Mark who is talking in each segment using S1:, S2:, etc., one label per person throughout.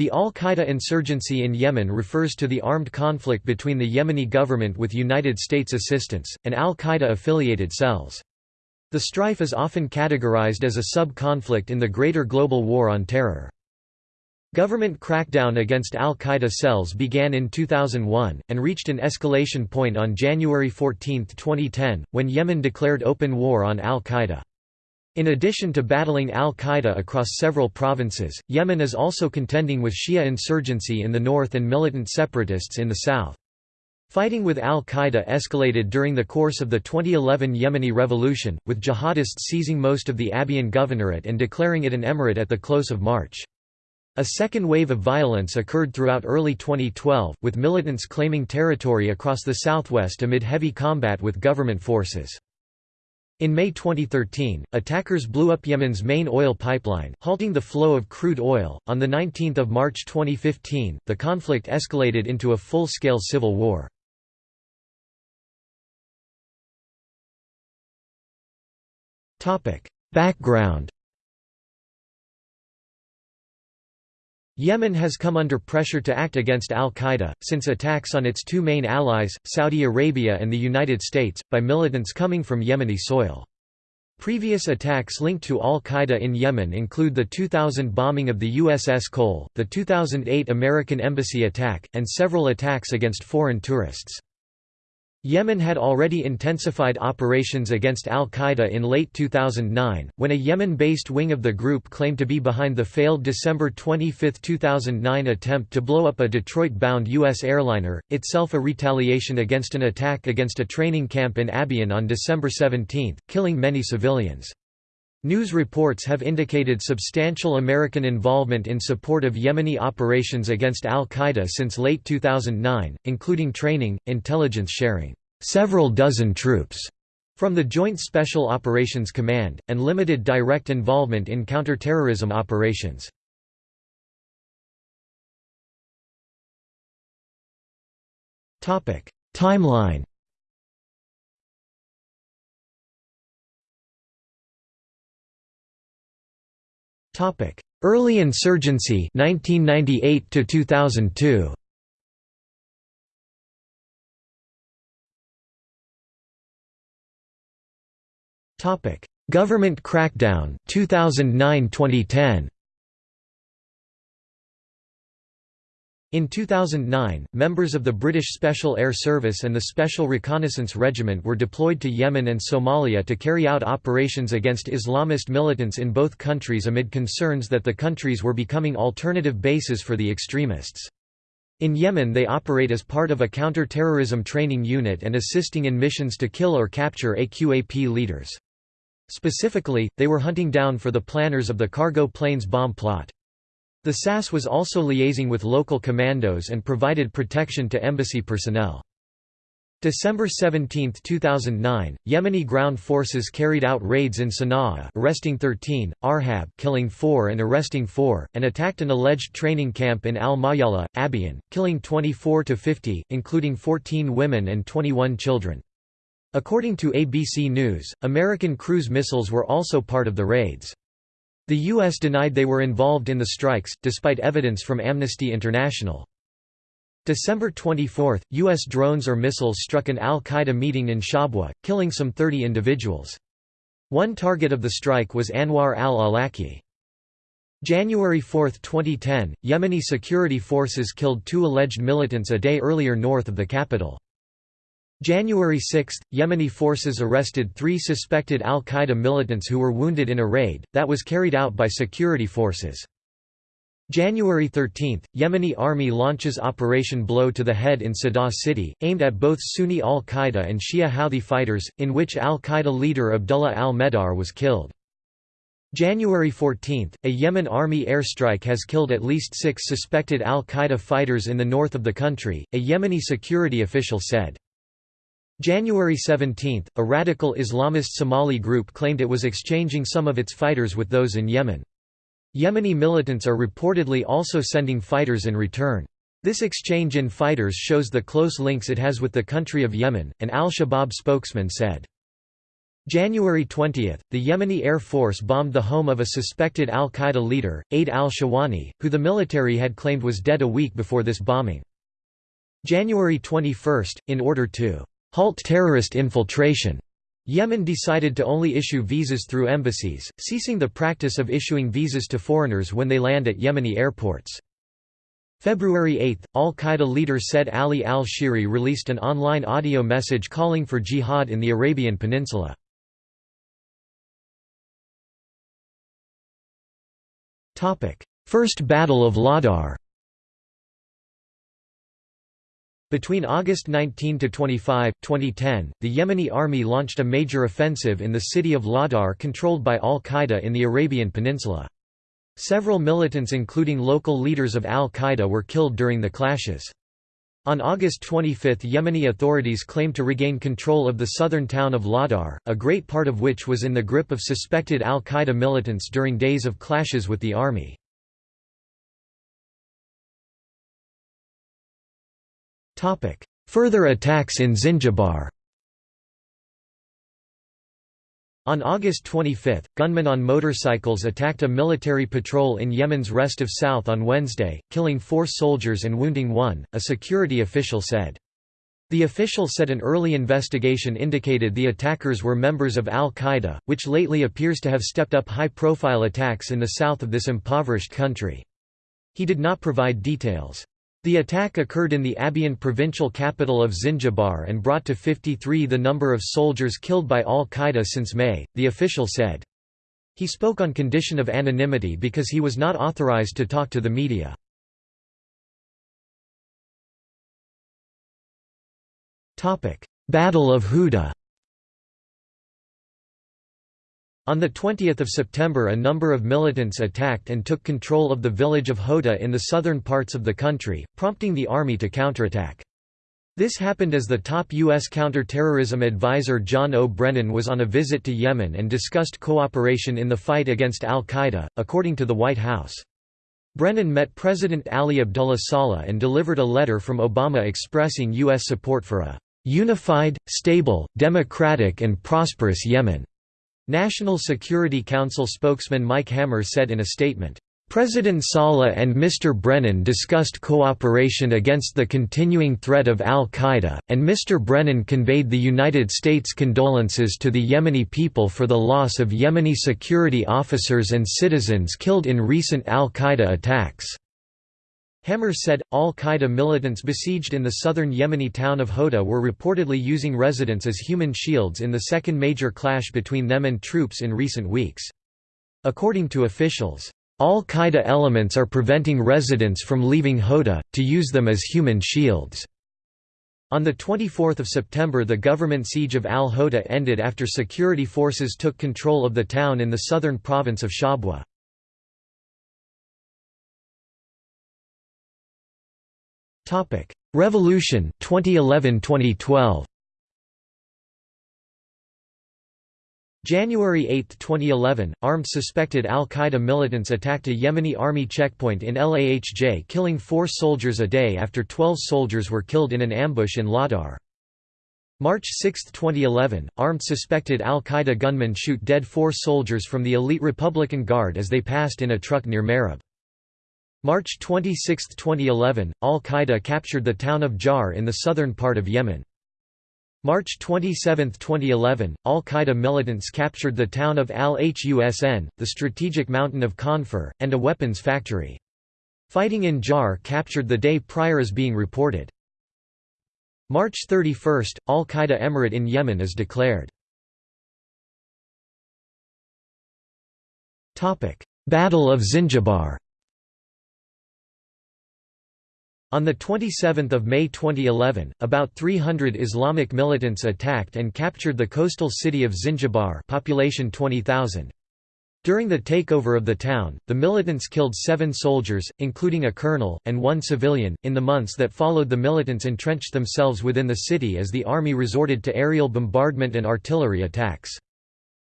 S1: The al-Qaeda insurgency in Yemen refers to the armed conflict between the Yemeni government with United States assistance, and al-Qaeda-affiliated cells. The strife is often categorized as a sub-conflict in the greater global war on terror. Government crackdown against al-Qaeda cells began in 2001, and reached an escalation point on January 14, 2010, when Yemen declared open war on al-Qaeda. In addition to battling al-Qaeda across several provinces, Yemen is also contending with Shia insurgency in the north and militant separatists in the south. Fighting with al-Qaeda escalated during the course of the 2011 Yemeni revolution, with jihadists seizing most of the Abyan governorate and declaring it an emirate at the close of March. A second wave of violence occurred throughout early 2012, with militants claiming territory across the southwest amid heavy combat with government forces. In May 2013, attackers blew up Yemen's main oil pipeline, halting the flow of crude oil. On the 19th of March 2015, the conflict escalated into a full-scale civil war. Topic: Background Yemen has come under pressure to act against al-Qaeda, since attacks on its two main allies, Saudi Arabia and the United States, by militants coming from Yemeni soil. Previous attacks linked to al-Qaeda in Yemen include the 2000 bombing of the USS Cole, the 2008 American Embassy attack, and several attacks against foreign tourists. Yemen had already intensified operations against al-Qaeda in late 2009, when a Yemen-based wing of the group claimed to be behind the failed December 25, 2009 attempt to blow up a Detroit-bound U.S. airliner, itself a retaliation against an attack against a training camp in Abyan on December 17, killing many civilians. News reports have indicated substantial American involvement in support of Yemeni operations against al-Qaeda since late 2009, including training, intelligence sharing, several dozen troops from the Joint Special Operations Command, and limited direct involvement in counterterrorism operations. Timeline Topic: Early insurgency 1998 to 2002. Topic: Government crackdown 2009-2010. In 2009, members of the British Special Air Service and the Special Reconnaissance Regiment were deployed to Yemen and Somalia to carry out operations against Islamist militants in both countries amid concerns that the countries were becoming alternative bases for the extremists. In Yemen they operate as part of a counter-terrorism training unit and assisting in missions to kill or capture AQAP leaders. Specifically, they were hunting down for the planners of the cargo planes bomb plot. The SAS was also liaising with local commandos and provided protection to embassy personnel. December 17, 2009, Yemeni ground forces carried out raids in Sana'a arresting 13, Arhab killing 4 and arresting 4, and attacked an alleged training camp in Al-Mayala, Abyan, killing 24 to 50, including 14 women and 21 children. According to ABC News, American cruise missiles were also part of the raids. The U.S. denied they were involved in the strikes, despite evidence from Amnesty International. December 24, U.S. drones or missiles struck an al-Qaeda meeting in Shabwa, killing some 30 individuals. One target of the strike was Anwar al-Awlaki. January 4, 2010, Yemeni security forces killed two alleged militants a day earlier north of the capital. January 6, Yemeni forces arrested three suspected al-Qaeda militants who were wounded in a raid, that was carried out by security forces. January 13, Yemeni army launches Operation Blow to the Head in Sadah city, aimed at both Sunni al-Qaeda and Shia Houthi fighters, in which al-Qaeda leader Abdullah al-Medar was killed. January 14, a Yemen army airstrike has killed at least six suspected al-Qaeda fighters in the north of the country, a Yemeni security official said. January 17, a radical Islamist Somali group claimed it was exchanging some of its fighters with those in Yemen. Yemeni militants are reportedly also sending fighters in return. This exchange in fighters shows the close links it has with the country of Yemen, an al-Shabaab spokesman said. January 20, the Yemeni Air Force bombed the home of a suspected al-Qaeda leader, Aid al-Shawani, who the military had claimed was dead a week before this bombing. January 21, in order to halt terrorist infiltration, Yemen decided to only issue visas through embassies, ceasing the practice of issuing visas to foreigners when they land at Yemeni airports. February 8, al-Qaeda leader Said Ali al-Shihri released an online audio message calling for jihad in the Arabian Peninsula. First Battle of Ladar Between August 19 to 25, 2010, the Yemeni army launched a major offensive in the city of Ladar controlled by al-Qaeda in the Arabian Peninsula. Several militants including local leaders of al-Qaeda were killed during the clashes. On August 25 Yemeni authorities claimed to regain control of the southern town of Ladar, a great part of which was in the grip of suspected al-Qaeda militants during days of clashes with the army. Further attacks in Zinjibar On August 25, gunmen on motorcycles attacked a military patrol in Yemen's Rest of South on Wednesday, killing four soldiers and wounding one, a security official said. The official said an early investigation indicated the attackers were members of al-Qaeda, which lately appears to have stepped up high-profile attacks in the south of this impoverished country. He did not provide details. The attack occurred in the Abyan provincial capital of Zinjibar and brought to 53 the number of soldiers killed by al-Qaeda since May, the official said. He spoke on condition of anonymity because he was not authorized to talk to the media. Battle of Houda On 20 September a number of militants attacked and took control of the village of Houda in the southern parts of the country, prompting the army to counterattack. This happened as the top U.S. counterterrorism advisor John O. Brennan was on a visit to Yemen and discussed cooperation in the fight against al-Qaeda, according to the White House. Brennan met President Ali Abdullah Saleh and delivered a letter from Obama expressing U.S. support for a "...unified, stable, democratic and prosperous Yemen." National Security Council spokesman Mike Hammer said in a statement, President Saleh and Mr. Brennan discussed cooperation against the continuing threat of al-Qaeda, and Mr. Brennan conveyed the United States' condolences to the Yemeni people for the loss of Yemeni security officers and citizens killed in recent al-Qaeda attacks. Hammer said, al-Qaeda militants besieged in the southern Yemeni town of Houda were reportedly using residents as human shields in the second major clash between them and troops in recent weeks. According to officials, al-Qaeda elements are preventing residents from leaving Houda, to use them as human shields. On 24 September the government siege of al-Houda ended after security forces took control of the town in the southern province of Shabwa. Revolution 2011-2012 January 8, 2011, armed suspected al-Qaeda militants attacked a Yemeni army checkpoint in Lahj killing four soldiers a day after 12 soldiers were killed in an ambush in Ladar. March 6, 2011, armed suspected al-Qaeda gunmen shoot dead four soldiers from the elite Republican Guard as they passed in a truck near Marib. March 26, 2011, al-Qaeda captured the town of Jar in the southern part of Yemen. March 27, 2011, al-Qaeda militants captured the town of Al-Husn, the strategic mountain of Khanfur, and a weapons factory. Fighting in Jar captured the day prior is being reported. March 31, al-Qaeda emirate in Yemen is declared. Battle of Zinjibar On 27 May 2011, about 300 Islamic militants attacked and captured the coastal city of Zinjibar population 20,000. During the takeover of the town, the militants killed seven soldiers, including a colonel, and one civilian. In the months that followed, the militants entrenched themselves within the city as the army resorted to aerial bombardment and artillery attacks.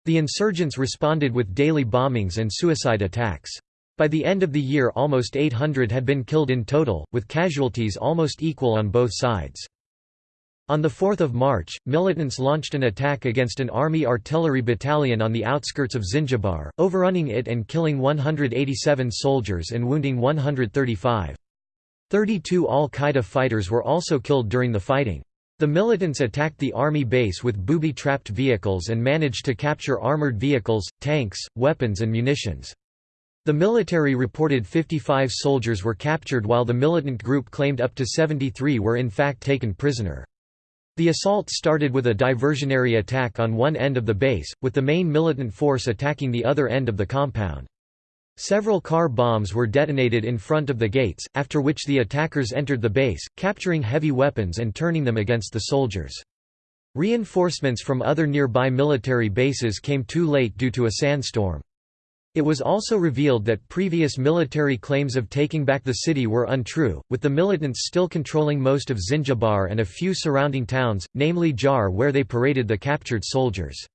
S1: The insurgents responded with daily bombings and suicide attacks. By the end of the year almost 800 had been killed in total, with casualties almost equal on both sides. On 4 March, militants launched an attack against an army artillery battalion on the outskirts of Zinjibar, overrunning it and killing 187 soldiers and wounding 135. 32 al-Qaeda fighters were also killed during the fighting. The militants attacked the army base with booby-trapped vehicles and managed to capture armored vehicles, tanks, weapons and munitions. The military reported 55 soldiers were captured while the militant group claimed up to 73 were in fact taken prisoner. The assault started with a diversionary attack on one end of the base, with the main militant force attacking the other end of the compound. Several car bombs were detonated in front of the gates, after which the attackers entered the base, capturing heavy weapons and turning them against the soldiers. Reinforcements from other nearby military bases came too late due to a sandstorm. It was also revealed that previous military claims of taking back the city were untrue, with the militants still controlling most of Zinjibar and a few surrounding towns, namely Jar where they paraded the captured soldiers.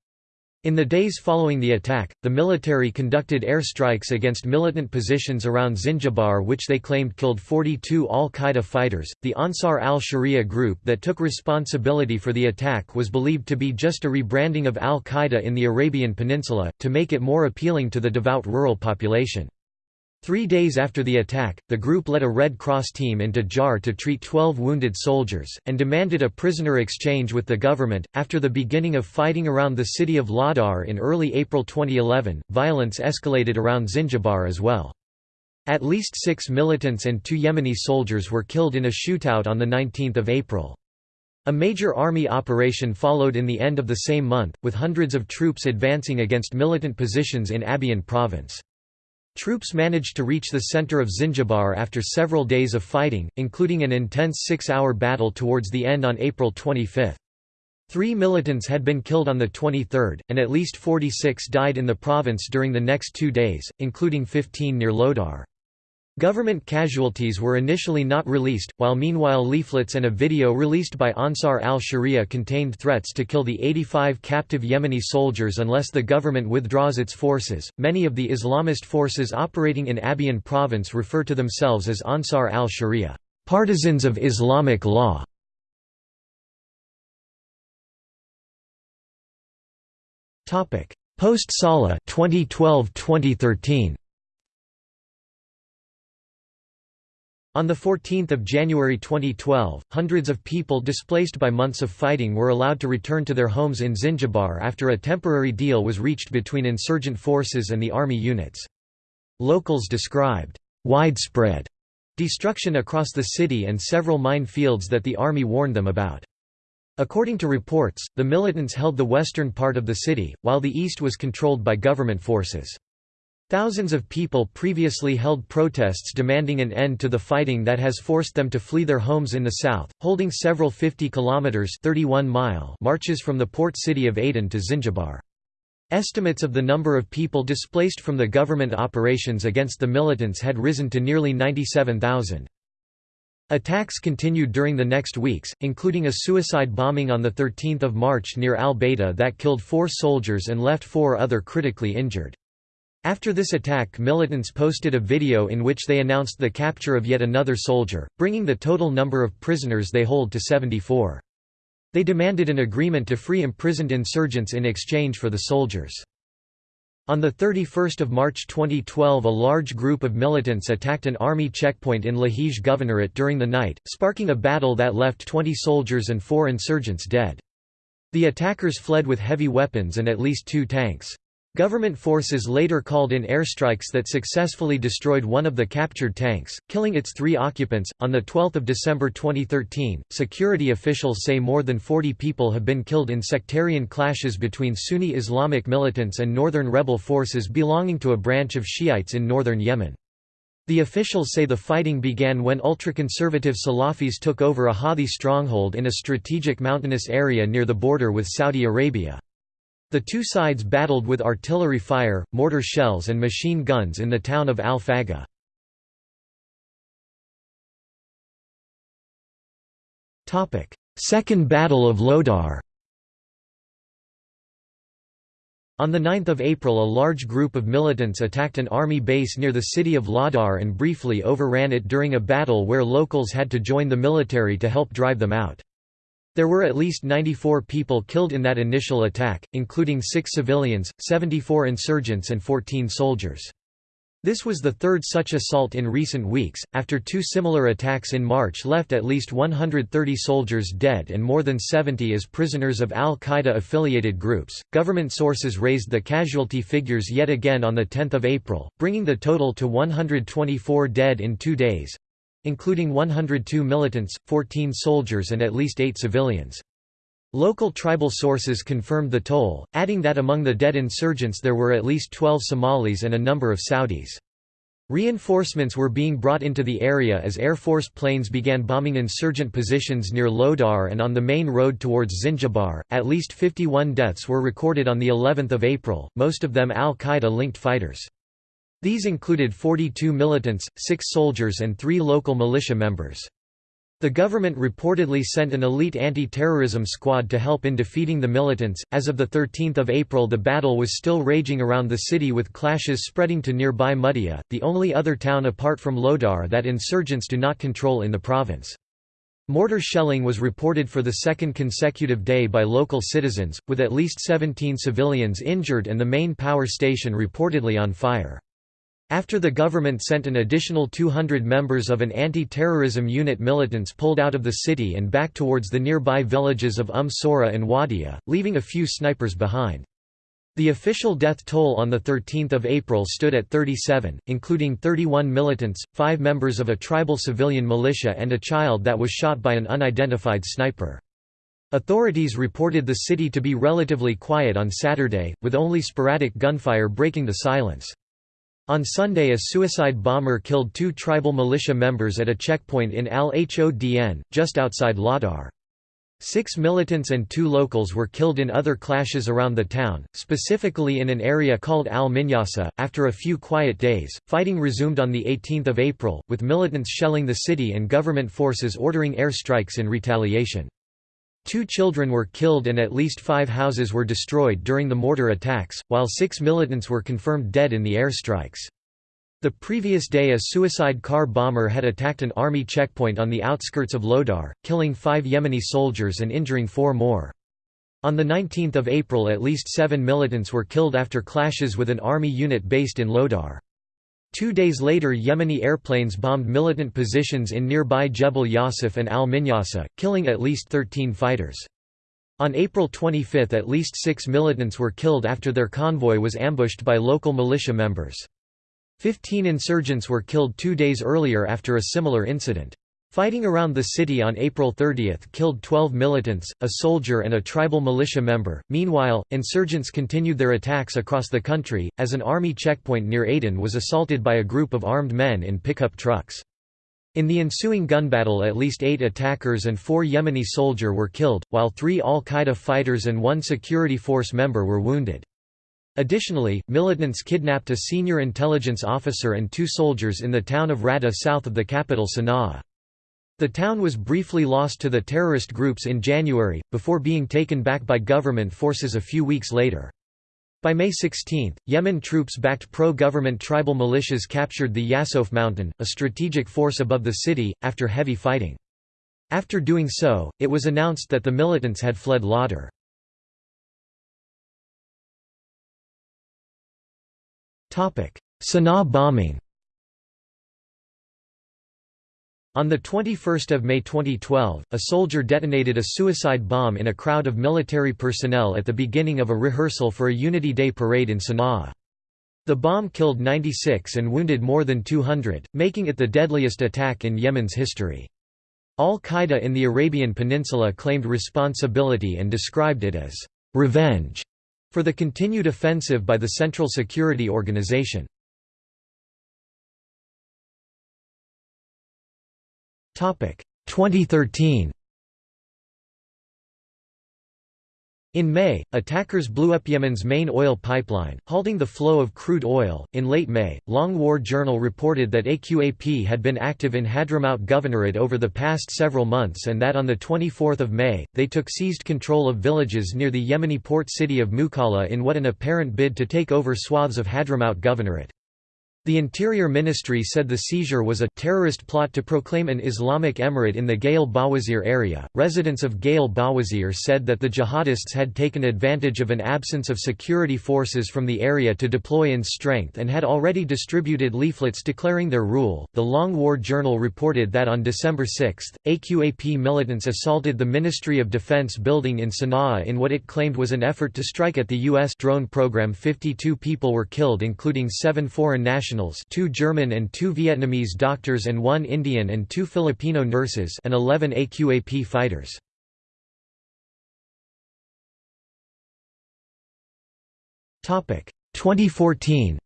S1: In the days following the attack, the military conducted airstrikes against militant positions around Zinjibar, which they claimed killed 42 al Qaeda fighters. The Ansar al Sharia group that took responsibility for the attack was believed to be just a rebranding of al Qaeda in the Arabian Peninsula, to make it more appealing to the devout rural population. Three days after the attack, the group led a Red Cross team into Jar to treat 12 wounded soldiers, and demanded a prisoner exchange with the government. After the beginning of fighting around the city of Ladar in early April 2011, violence escalated around Zinjibar as well. At least six militants and two Yemeni soldiers were killed in a shootout on 19 April. A major army operation followed in the end of the same month, with hundreds of troops advancing against militant positions in Abyan province. Troops managed to reach the center of Zinjibar after several days of fighting, including an intense six-hour battle towards the end on April 25. Three militants had been killed on the 23rd, and at least 46 died in the province during the next two days, including 15 near Lodar. Government casualties were initially not released, while meanwhile leaflets and a video released by Ansar al-Sharia contained threats to kill the 85 captive Yemeni soldiers unless the government withdraws its forces. Many of the Islamist forces operating in Abyan province refer to themselves as Ansar al-Sharia, partisans of Islamic law. Topic: Post-Saleh 2012-2013. On 14 January 2012, hundreds of people displaced by months of fighting were allowed to return to their homes in Zinjibar after a temporary deal was reached between insurgent forces and the army units. Locals described, "...widespread," destruction across the city and several mine fields that the army warned them about. According to reports, the militants held the western part of the city, while the east was controlled by government forces. Thousands of people previously held protests demanding an end to the fighting that has forced them to flee their homes in the south, holding several 50 kilometers 31 mile marches from the port city of Aden to Zinjibar. Estimates of the number of people displaced from the government operations against the militants had risen to nearly 97,000. Attacks continued during the next weeks, including a suicide bombing on 13 March near al-Baida that killed four soldiers and left four other critically injured. After this attack militants posted a video in which they announced the capture of yet another soldier, bringing the total number of prisoners they hold to 74. They demanded an agreement to free imprisoned insurgents in exchange for the soldiers. On 31 March 2012 a large group of militants attacked an army checkpoint in Lahij Governorate during the night, sparking a battle that left 20 soldiers and four insurgents dead. The attackers fled with heavy weapons and at least two tanks. Government forces later called in airstrikes that successfully destroyed one of the captured tanks, killing its three occupants. On 12 December 2013, security officials say more than 40 people have been killed in sectarian clashes between Sunni Islamic militants and northern rebel forces belonging to a branch of Shiites in northern Yemen. The officials say the fighting began when ultra-conservative Salafis took over a Houthi stronghold in a strategic mountainous area near the border with Saudi Arabia. The two sides battled with artillery fire, mortar shells and machine guns in the town of Al-Faga. Second Battle of Lodar On 9 April a large group of militants attacked an army base near the city of Lodar and briefly overran it during a battle where locals had to join the military to help drive them out. There were at least 94 people killed in that initial attack, including six civilians, 74 insurgents and 14 soldiers. This was the third such assault in recent weeks, after two similar attacks in March left at least 130 soldiers dead and more than 70 as prisoners of al Qaeda affiliated groups. Government sources raised the casualty figures yet again on 10 April, bringing the total to 124 dead in two days including 102 militants, 14 soldiers, and at least eight civilians. Local tribal sources confirmed the toll, adding that among the dead insurgents there were at least 12 Somalis and a number of Saudis. Reinforcements were being brought into the area as Air Force planes began bombing insurgent positions near Lodar and on the main road towards Zinjibar. At least 51 deaths were recorded on the 11th of April, most of them Al-Qaeda linked fighters. These included 42 militants, 6 soldiers and 3 local militia members. The government reportedly sent an elite anti-terrorism squad to help in defeating the militants. As of the 13th of April, the battle was still raging around the city with clashes spreading to nearby Mudia, the only other town apart from Lodar that insurgents do not control in the province. Mortar shelling was reported for the second consecutive day by local citizens, with at least 17 civilians injured and the main power station reportedly on fire. After the government sent an additional 200 members of an anti-terrorism unit militants pulled out of the city and back towards the nearby villages of Umm Sora and Wadia, leaving a few snipers behind. The official death toll on 13 April stood at 37, including 31 militants, 5 members of a tribal civilian militia and a child that was shot by an unidentified sniper. Authorities reported the city to be relatively quiet on Saturday, with only sporadic gunfire breaking the silence. On Sunday a suicide bomber killed two tribal militia members at a checkpoint in Al-Hodn, just outside Lodar. Six militants and two locals were killed in other clashes around the town, specifically in an area called Al-Minyasa. After a few quiet days, fighting resumed on 18 April, with militants shelling the city and government forces ordering airstrikes in retaliation. Two children were killed and at least five houses were destroyed during the mortar attacks, while six militants were confirmed dead in the airstrikes. The previous day a suicide car bomber had attacked an army checkpoint on the outskirts of Lodar, killing five Yemeni soldiers and injuring four more. On 19 April at least seven militants were killed after clashes with an army unit based in Lodar. Two days later Yemeni airplanes bombed militant positions in nearby Jebel Yasif and al-Minyasa, killing at least 13 fighters. On April 25 at least six militants were killed after their convoy was ambushed by local militia members. Fifteen insurgents were killed two days earlier after a similar incident. Fighting around the city on April 30 killed 12 militants, a soldier and a tribal militia member. Meanwhile, insurgents continued their attacks across the country, as an army checkpoint near Aden was assaulted by a group of armed men in pickup trucks. In the ensuing gun battle at least eight attackers and four Yemeni soldier were killed, while three al-Qaeda fighters and one security force member were wounded. Additionally, militants kidnapped a senior intelligence officer and two soldiers in the town of Rada south of the capital Sana'a. The town was briefly lost to the terrorist groups in January, before being taken back by government forces a few weeks later. By May 16, Yemen troops-backed pro-government tribal militias captured the Yasof mountain, a strategic force above the city, after heavy fighting. After doing so, it was announced that the militants had fled Lodar. Sana'a bombing On 21 May 2012, a soldier detonated a suicide bomb in a crowd of military personnel at the beginning of a rehearsal for a Unity Day parade in Sana'a. The bomb killed 96 and wounded more than 200, making it the deadliest attack in Yemen's history. Al-Qaeda in the Arabian Peninsula claimed responsibility and described it as «revenge» for the continued offensive by the Central Security Organization. 2013 In May, attackers blew up Yemen's main oil pipeline, halting the flow of crude oil. In late May, Long War Journal reported that AQAP had been active in Hadramaut Governorate over the past several months and that on 24 May, they took seized control of villages near the Yemeni port city of Mukalla in what an apparent bid to take over swaths of Hadramaut Governorate. The Interior Ministry said the seizure was a terrorist plot to proclaim an Islamic emirate in the Gail Bawazir area. Residents of Gail Bawazir said that the jihadists had taken advantage of an absence of security forces from the area to deploy in strength and had already distributed leaflets declaring their rule. The Long War Journal reported that on December 6, AQAP militants assaulted the Ministry of Defense building in Sana'a in what it claimed was an effort to strike at the U.S. drone program. 52 people were killed, including seven foreign nationals nationals two German and two Vietnamese doctors and one Indian and two Filipino nurses and 11 AQAP fighters. Topic 2014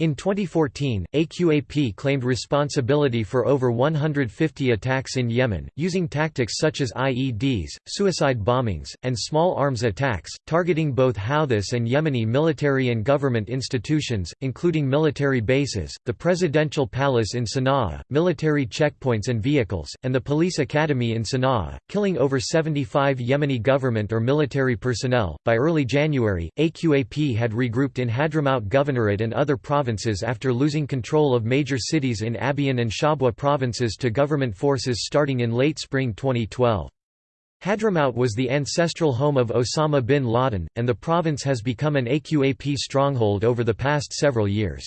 S1: In 2014, AQAP claimed responsibility for over 150 attacks in Yemen, using tactics such as IEDs, suicide bombings, and small arms attacks, targeting both Houthis and Yemeni military and government institutions, including military bases, the presidential palace in Sana'a, military checkpoints and vehicles, and the police academy in Sana'a, killing over 75 Yemeni government or military personnel. By early January, AQAP had regrouped in Hadramaut Governorate and other provinces provinces after losing control of major cities in Abyan and Shabwa provinces to government forces starting in late spring 2012. Hadramaut was the ancestral home of Osama bin Laden, and the province has become an AQAP stronghold over the past several years.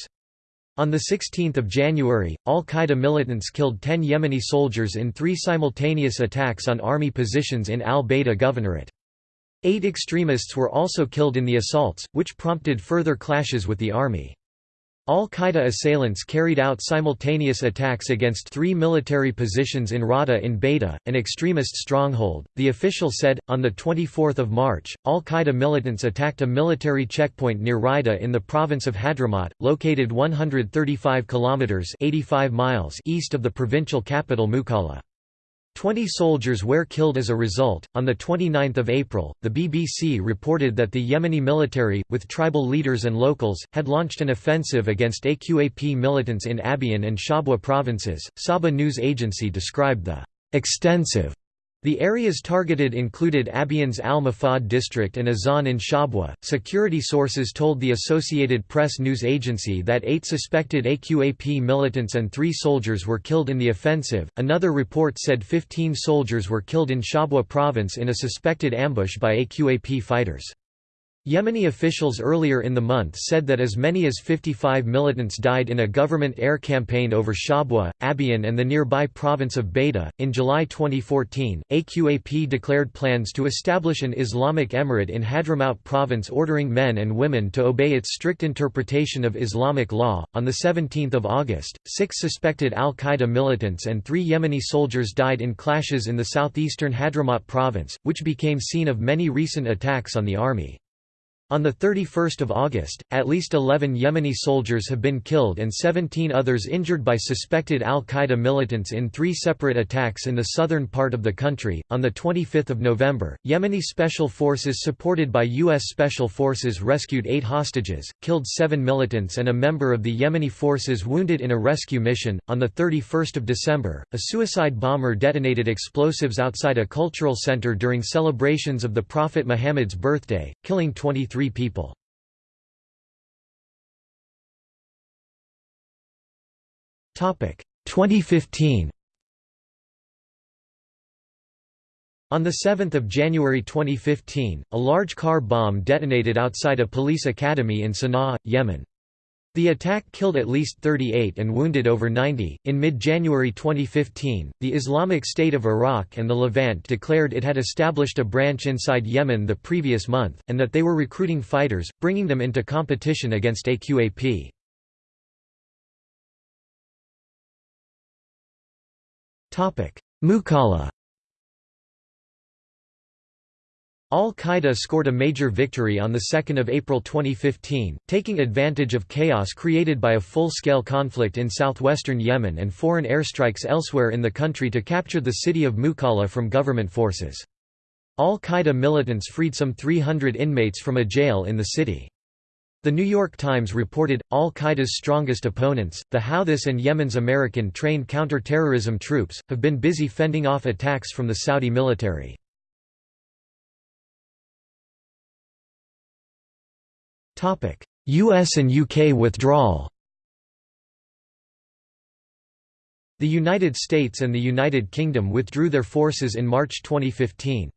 S1: On 16 January, al-Qaeda militants killed 10 Yemeni soldiers in three simultaneous attacks on army positions in al-Baida governorate. Eight extremists were also killed in the assaults, which prompted further clashes with the army. Al-Qaeda assailants carried out simultaneous attacks against three military positions in Rada in Baida, an extremist stronghold. The official said, on 24 March, Al-Qaeda militants attacked a military checkpoint near Rida in the province of Hadramaut, located 135 kilometers (85 miles) east of the provincial capital Mukalla. Twenty soldiers were killed as a result. On 29 April, the BBC reported that the Yemeni military, with tribal leaders and locals, had launched an offensive against AQAP militants in Abyan and Shabwa provinces. Saba news agency described the extensive the areas targeted included Abyan's Al Mafad district and Azan in Shabwa. Security sources told the Associated Press news agency that eight suspected AQAP militants and three soldiers were killed in the offensive. Another report said 15 soldiers were killed in Shabwa province in a suspected ambush by AQAP fighters. Yemeni officials earlier in the month said that as many as 55 militants died in a government air campaign over Shabwa, Abyan, and the nearby province of Baida. In July 2014, AQAP declared plans to establish an Islamic emirate in Hadramaut province, ordering men and women to obey its strict interpretation of Islamic law. On the 17th of August, six suspected Al Qaeda militants and three Yemeni soldiers died in clashes in the southeastern Hadramaut province, which became scene of many recent attacks on the army. On 31 August, at least 11 Yemeni soldiers have been killed and 17 others injured by suspected al-Qaeda militants in three separate attacks in the southern part of the country. On 25 November, Yemeni special forces supported by U.S. Special Forces rescued eight hostages, killed seven militants and a member of the Yemeni forces wounded in a rescue mission. On 31 December, a suicide bomber detonated explosives outside a cultural center during celebrations of the Prophet Muhammad's birthday, killing 23 three people. Topic 2015. On 7 January 2015, a large car bomb detonated outside a police academy in Sana'a, Yemen. The attack killed at least 38 and wounded over 90. In mid January 2015, the Islamic State of Iraq and the Levant declared it had established a branch inside Yemen the previous month, and that they were recruiting fighters, bringing them into competition against AQAP. Mukalla Al-Qaeda scored a major victory on 2 April 2015, taking advantage of chaos created by a full-scale conflict in southwestern Yemen and foreign airstrikes elsewhere in the country to capture the city of Mukalla from government forces. Al-Qaeda militants freed some 300 inmates from a jail in the city. The New York Times reported, Al-Qaeda's strongest opponents, the Houthis and Yemen's American-trained counter-terrorism troops, have been busy fending off attacks from the Saudi military. U.S. and UK withdrawal The United States and the United Kingdom withdrew their forces in March 2015.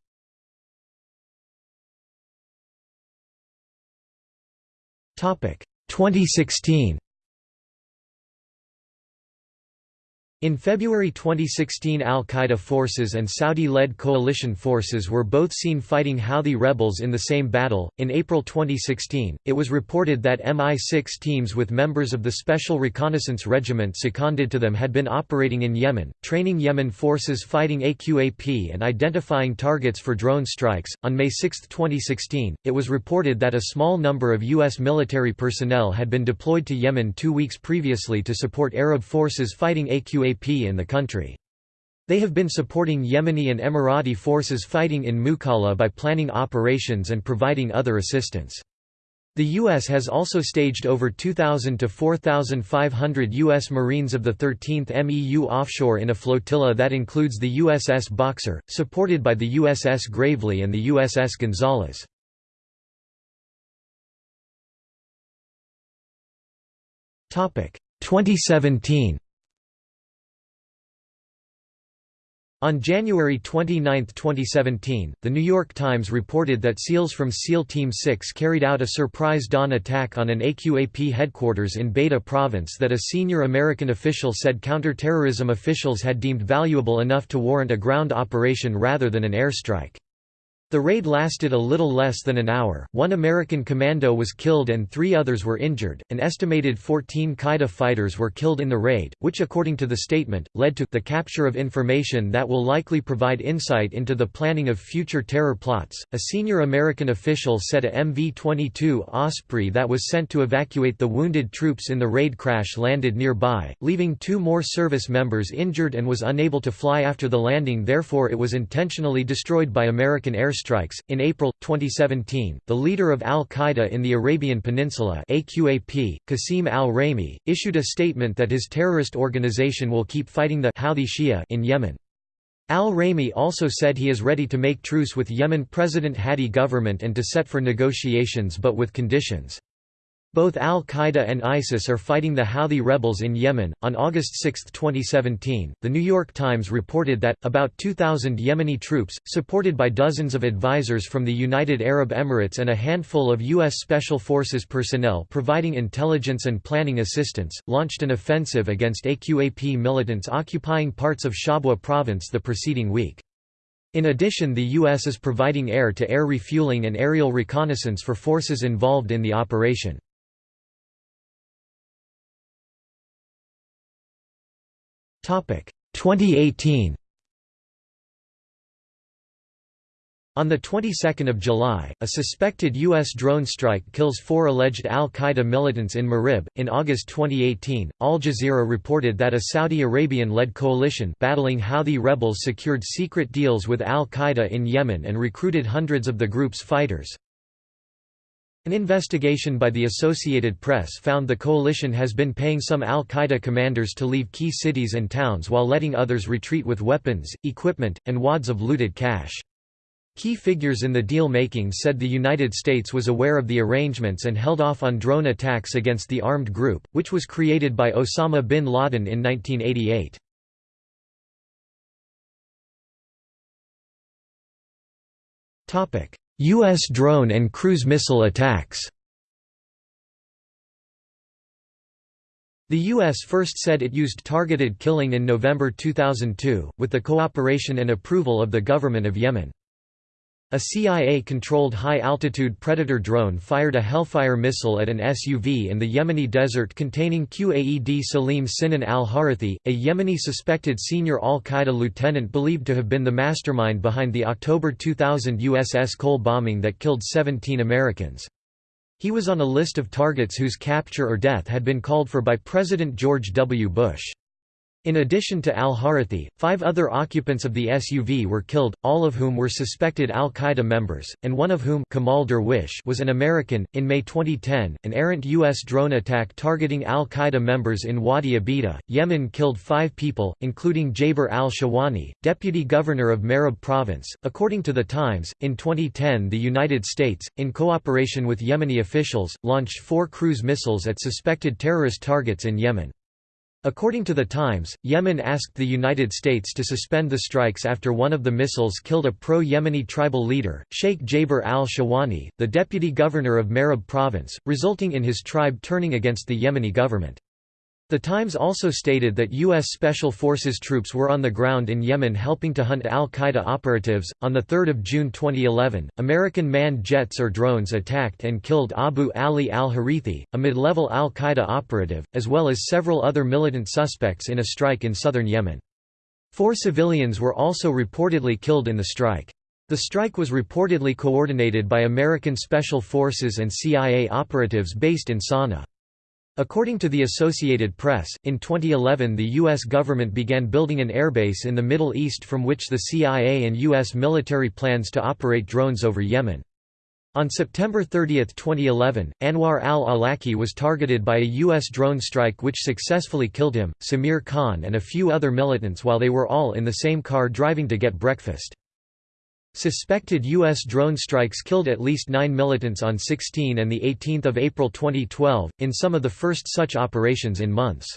S1: Topic 2016 In February 2016 al-Qaeda forces and Saudi-led coalition forces were both seen fighting Houthi rebels in the same battle. In April 2016, it was reported that MI6 teams with members of the Special Reconnaissance Regiment seconded to them had been operating in Yemen, training Yemen forces fighting AQAP and identifying targets for drone strikes. On May 6, 2016, it was reported that a small number of U.S. military personnel had been deployed to Yemen two weeks previously to support Arab forces fighting AQAP in the country. They have been supporting Yemeni and Emirati forces fighting in Mukalla by planning operations and providing other assistance. The U.S. has also staged over 2,000 to 4,500 U.S. Marines of the 13th MEU offshore in a flotilla that includes the USS Boxer, supported by the USS Gravely and the USS Gonzalez. Topic 2017 On January 29, 2017, The New York Times reported that SEALs from SEAL Team 6 carried out a surprise dawn attack on an AQAP headquarters in Baida province that a senior American official said counterterrorism officials had deemed valuable enough to warrant a ground operation rather than an airstrike. The raid lasted a little less than an hour. One American commando was killed and three others were injured. An estimated 14 Qaeda fighters were killed in the raid, which, according to the statement, led to the capture of information that will likely provide insight into the planning of future terror plots. A senior American official said a MV 22 Osprey that was sent to evacuate the wounded troops in the raid crash landed nearby, leaving two more service members injured and was unable to fly after the landing, therefore, it was intentionally destroyed by American air airstrikes. In April 2017, the leader of Al Qaeda in the Arabian Peninsula, AQAP, Qasim al Raymi, issued a statement that his terrorist organization will keep fighting the Houthi Shia in Yemen. Al Raymi also said he is ready to make truce with Yemen President Hadi government and to set for negotiations but with conditions. Both Al Qaeda and ISIS are fighting the Houthi rebels in Yemen. On August 6, 2017, The New York Times reported that, about 2,000 Yemeni troops, supported by dozens of advisors from the United Arab Emirates and a handful of U.S. Special Forces personnel providing intelligence and planning assistance, launched an offensive against AQAP militants occupying parts of Shabwa province the preceding week. In addition the U.S. is providing air-to-air -air refueling and aerial reconnaissance for forces involved in the operation. 2018 On the 22nd of July, a suspected U.S. drone strike kills four alleged al-Qaeda militants in Marib. In August 2018, Al Jazeera reported that a Saudi Arabian-led coalition battling Houthi rebels secured secret deals with al-Qaeda in Yemen and recruited hundreds of the group's fighters. An investigation by the Associated Press found the coalition has been paying some al-Qaeda commanders to leave key cities and towns while letting others retreat with weapons, equipment, and wads of looted cash. Key figures in the deal-making said the United States was aware of the arrangements and held off on drone attacks against the armed group, which was created by Osama bin Laden in 1988. U.S. drone and cruise missile attacks The U.S. first said it used targeted killing in November 2002, with the cooperation and approval of the government of Yemen. A CIA-controlled high-altitude Predator drone fired a Hellfire missile at an SUV in the Yemeni desert containing Qaed Salim Sinan al-Harithi, a Yemeni suspected senior al-Qaeda lieutenant believed to have been the mastermind behind the October 2000 USS Cole bombing that killed 17 Americans. He was on a list of targets whose capture or death had been called for by President George W. Bush. In addition to al-Harithi, five other occupants of the SUV were killed, all of whom were suspected al-Qaeda members, and one of whom Kamal Derwish was an American. In May 2010, an errant U.S. drone attack targeting al-Qaeda members in Wadi Abida, Yemen killed five people, including Jaber al-Shawani, deputy governor of Marib province. According to The Times, in 2010 the United States, in cooperation with Yemeni officials, launched four cruise missiles at suspected terrorist targets in Yemen. According to The Times, Yemen asked the United States to suspend the strikes after one of the missiles killed a pro-Yemeni tribal leader, Sheikh Jaber al-Shawani, the deputy governor of Marib province, resulting in his tribe turning against the Yemeni government. The Times also stated that U.S. Special Forces troops were on the ground in Yemen helping to hunt al Qaeda operatives. On 3 June 2011, American manned jets or drones attacked and killed Abu Ali al Harithi, a mid level al Qaeda operative, as well as several other militant suspects in a strike in southern Yemen. Four civilians were also reportedly killed in the strike. The strike was reportedly coordinated by American Special Forces and CIA operatives based in Sana'a. According to the Associated Press, in 2011 the U.S. government began building an airbase in the Middle East from which the CIA and U.S. military plans to operate drones over Yemen. On September 30, 2011, Anwar al-Awlaki was targeted by a U.S. drone strike which successfully killed him, Samir Khan and a few other militants while they were all in the same car driving to get breakfast. Suspected U.S. drone strikes killed at least nine militants on 16 and 18 April 2012, in some of the first such operations in months.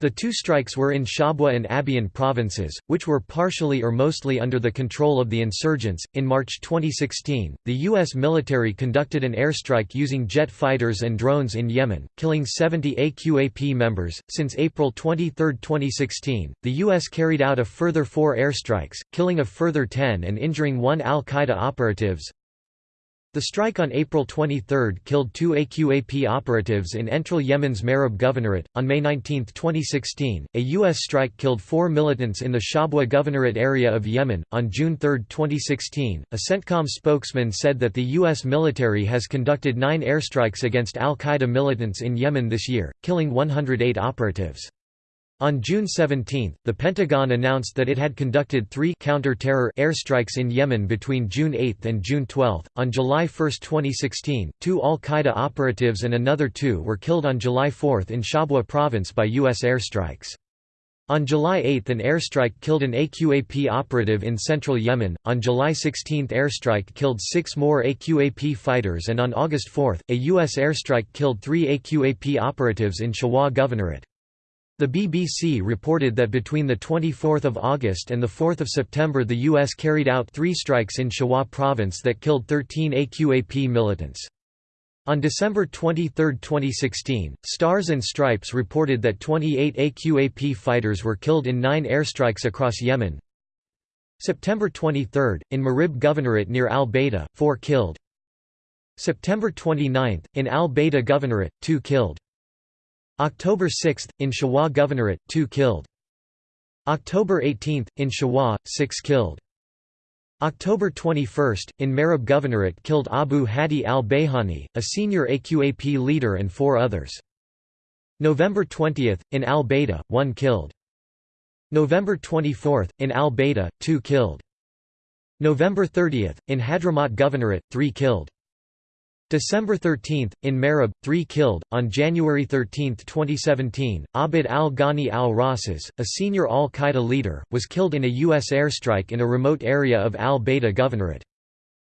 S1: The two strikes were in Shabwa and Abyan provinces, which were partially or mostly under the control of the insurgents. In March 2016, the U.S. military conducted an airstrike using jet fighters and drones in Yemen, killing 70 AQAP members. Since April 23, 2016, the U.S. carried out a further four airstrikes, killing a further 10 and injuring one al Qaeda operatives. The strike on April 23 killed two AQAP operatives in Entril Yemen's Marib Governorate. On May 19, 2016, a U.S. strike killed four militants in the Shabwa Governorate area of Yemen. On June 3, 2016, a CENTCOM spokesman said that the U.S. military has conducted nine airstrikes against al Qaeda militants in Yemen this year, killing 108 operatives. On June 17, the Pentagon announced that it had conducted three counter-terror airstrikes in Yemen between June 8 and June 12. On July 1, 2016, two al-Qaeda operatives and another two were killed on July 4 in Shabwa province by U.S. airstrikes. On July 8 an airstrike killed an AQAP operative in central Yemen, on July 16 airstrike killed six more AQAP fighters and on August 4, a U.S. airstrike killed three AQAP operatives in Shabwa Governorate. The BBC reported that between 24 August and 4 September the U.S. carried out three strikes in Shabwa province that killed 13 AQAP militants. On December 23, 2016, Stars and Stripes reported that 28 AQAP fighters were killed in nine airstrikes across Yemen. September 23, in Marib Governorate near al-Baida, four killed. September 29, in al-Baida Governorate, two killed. October 6, in Shabwa Governorate, 2 killed. October 18, in Shabwa, 6 killed. October 21, in Marib Governorate killed Abu Hadi al-Bayhani, a senior AQAP leader and four others. November 20, in al-Baida, 1 killed. November 24, in al-Baida, 2 killed. November 30, in Hadramaut Governorate, 3 killed. December 13, in Marib, three killed. On January 13, 2017, Abid al Ghani al Rasas, a senior al Qaeda leader, was killed in a U.S. airstrike in a remote area of al Baida Governorate.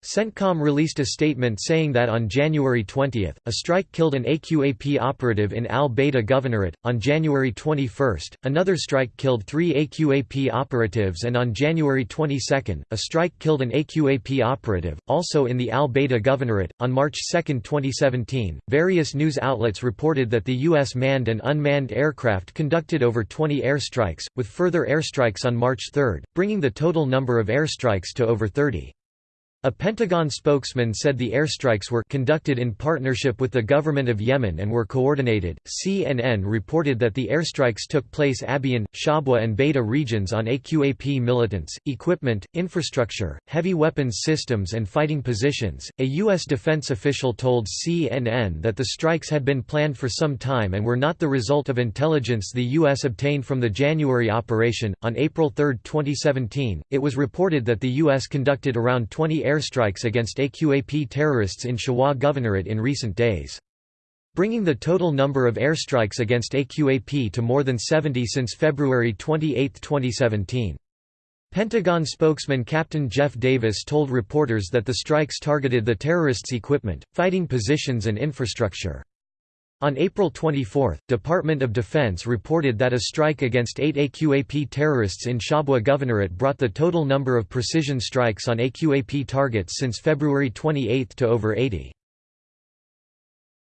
S1: CENTCOM released a statement saying that on January 20, a strike killed an AQAP operative in Al Baida Governorate. On January 21, another strike killed three AQAP operatives, and on January 22, a strike killed an AQAP operative, also in the Al Baida Governorate. On March 2, 2017, various news outlets reported that the U.S. manned and unmanned aircraft conducted over 20 airstrikes, with further airstrikes on March 3, bringing the total number of airstrikes to over 30. A Pentagon spokesman said the airstrikes were conducted in partnership with the government of Yemen and were coordinated. CNN reported that the airstrikes took place Abyan, Shabwa, and Baida regions on AQAP militants, equipment, infrastructure, heavy weapons systems, and fighting positions. A U.S. defense official told CNN that the strikes had been planned for some time and were not the result of intelligence the U.S. obtained from the January operation. On April 3, 2017, it was reported that the U.S. conducted around 20 air airstrikes against AQAP terrorists in Shabwa Governorate in recent days. Bringing the total number of airstrikes against AQAP to more than 70 since February 28, 2017. Pentagon spokesman Captain Jeff Davis told reporters that the strikes targeted the terrorists' equipment, fighting positions and infrastructure. On April 24, Department of Defense reported that a strike against eight AQAP terrorists in Shabwa Governorate brought the total number of precision strikes on AQAP targets since February 28 to over 80.